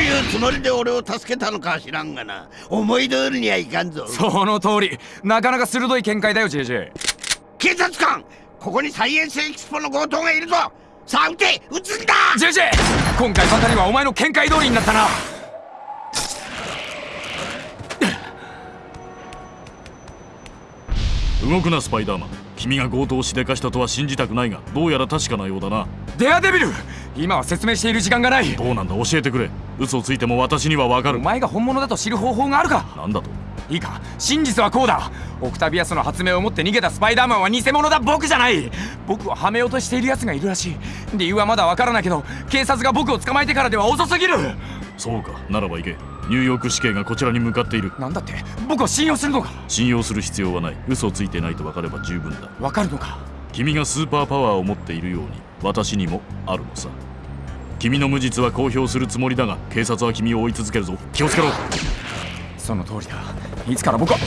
いうつもりで俺を助けたのかは知らんがな。思い通りにはいかんぞ。その通り。なかなか鋭い見解だよ JJ 警察官ここにサイエンスエキスポの強盗がいるぞ。さあ撃て撃つんだ。JJ 今回ばかりはお前の見解通りになったな。動くなスパイダーマン。君が強盗をしでかしたとは信じたくないがどうやら確かなようだな。デアデビル今は説明している時間がない。どうなんだ？教えてくれ。嘘をついても私にはわかる。お前が本物だと知る方法があるか？なんだと？いいか。真実はこうだ。オクタビアスの発明を持って逃げたスパイダーマンは偽物だ。僕じゃない。僕をはめようとしている奴がいるらしい。理由はまだわからないけど警察が僕を捕まえてからでは遅すぎる。そうか。ならば行け。ニューヨーク市警がこちらに向かっている。なんだって？僕を信用するのか？信用する必要はない。嘘をついてないと分かれば十分だ。わかるのか？君がスーパーパワーを持っているように私にもあるのさ。君の無実は公表するつもりだが警察は君を追い続けるぞ。気をつけろ。その通りだ。いつから僕は